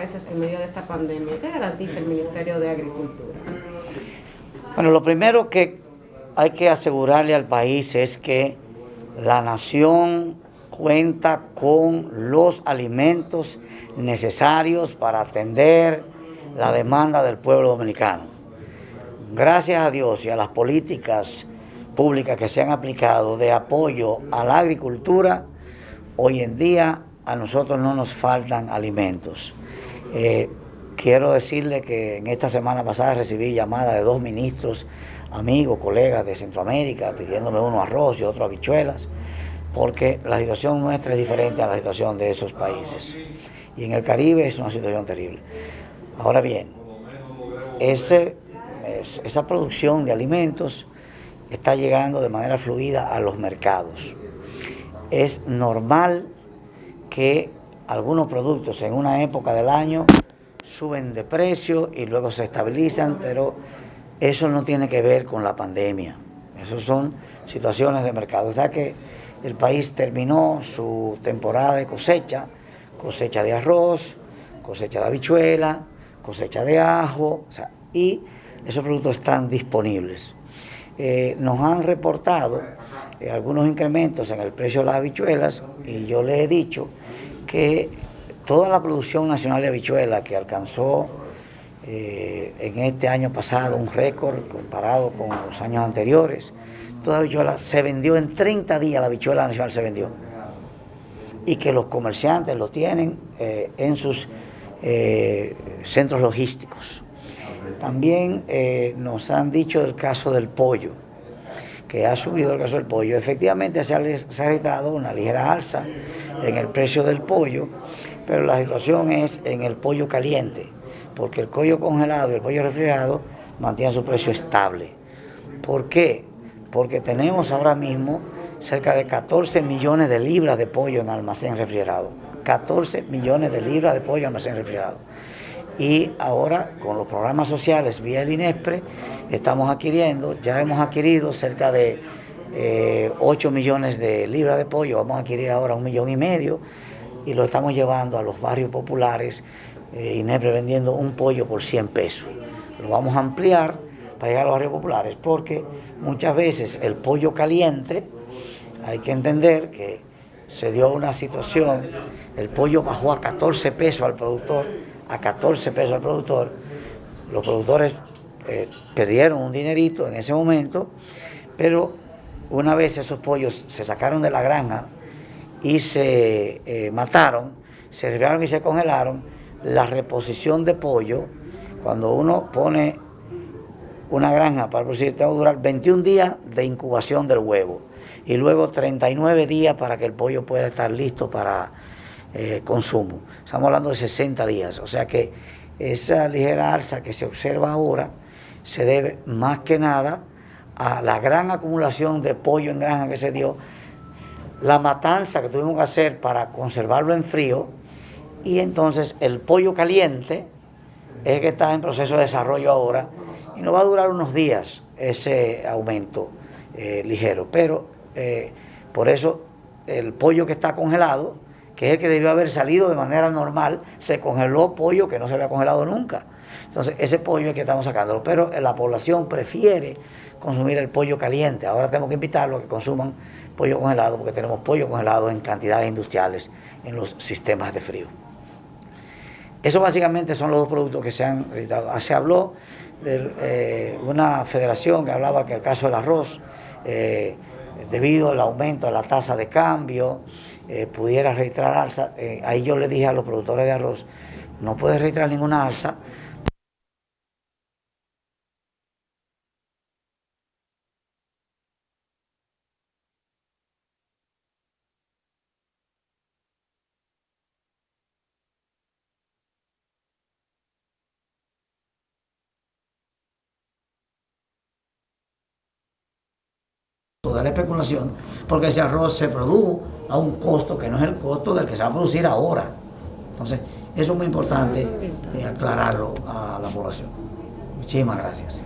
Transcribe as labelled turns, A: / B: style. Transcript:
A: en medio de esta pandemia? ¿Qué garantiza el Ministerio de Agricultura?
B: Bueno, lo primero que hay que asegurarle al país es que la nación cuenta con los alimentos necesarios para atender la demanda del pueblo dominicano. Gracias a Dios y a las políticas públicas que se han aplicado de apoyo a la agricultura, hoy en día a nosotros no nos faltan alimentos. Eh, quiero decirle que en esta semana pasada recibí llamada de dos ministros, amigos, colegas de Centroamérica, pidiéndome uno arroz y otro habichuelas, porque la situación nuestra es diferente a la situación de esos países. Y en el Caribe es una situación terrible. Ahora bien, esa producción de alimentos está llegando de manera fluida a los mercados. Es normal que algunos productos en una época del año suben de precio y luego se estabilizan, pero eso no tiene que ver con la pandemia. Eso son situaciones de mercado. O sea que el país terminó su temporada de cosecha, cosecha de arroz, cosecha de habichuela, cosecha de ajo, y esos productos están disponibles. Eh, nos han reportado eh, algunos incrementos en el precio de las habichuelas y yo les he dicho que toda la producción nacional de habichuelas que alcanzó eh, en este año pasado un récord comparado con los años anteriores, toda habichuela se vendió en 30 días, la habichuela nacional se vendió. Y que los comerciantes lo tienen en sus centros logísticos. También eh, nos han dicho del caso del pollo, que ha subido el caso del pollo. Efectivamente se ha, registrado una ligera alza en el precio del pollo, pero la situación es en el pollo caliente, porque el pollo congelado y el pollo refrigerado mantienen su precio estable. ¿Por qué? Porque tenemos ahora mismo cerca de 14 millones de libras de pollo en almacén refrigerado. 14 millones de libras de pollo en almacén refrigerado y ahora con los programas sociales vía el INESPRE estamos adquiriendo, ya hemos adquirido cerca de 8 eh, millones de libras de pollo, vamos a adquirir ahora un millón y medio y lo estamos llevando a los barrios populares, eh, INESPRE vendiendo un pollo por 100 pesos. Lo vamos a ampliar para llegar a los barrios populares porque muchas veces el pollo caliente, hay que entender que se dio una situación, el pollo bajó a 14 pesos al productor, a 14 pesos al productor, los productores eh, perdieron un dinerito en ese momento, pero una vez esos pollos se sacaron de la granja y se eh, mataron, se refriaron y se congelaron, la reposición de pollo, cuando uno pone una granja para producir, tengo que durar 21 días de incubación del huevo y luego 39 días para que el pollo pueda estar listo para eh, consumo. Estamos hablando de 60 días, o sea que esa ligera alza que se observa ahora se debe más que nada a la gran acumulación de pollo en granja que se dio, la matanza que tuvimos que hacer para conservarlo en frío y entonces el pollo caliente es que está en proceso de desarrollo ahora y no va a durar unos días ese aumento eh, ligero, pero eh, por eso el pollo que está congelado que es el que debió haber salido de manera normal, se congeló pollo que no se había congelado nunca. Entonces, ese pollo es que estamos sacándolo, pero la población prefiere consumir el pollo caliente. Ahora tenemos que invitarlos a que consuman pollo congelado, porque tenemos pollo congelado en cantidades industriales en los sistemas de frío. Eso básicamente son los dos productos que se han editado. Ah, se habló de eh, una federación que hablaba que el caso del arroz, eh, debido al aumento de la tasa de cambio, eh, pudiera registrar alza. Eh, ahí yo le dije a los productores de arroz, no puede registrar ninguna alza de la especulación, porque ese arroz se produjo a un costo que no es el costo del que se va a producir ahora. Entonces, eso es muy importante eh, aclararlo a la población. Muchísimas gracias.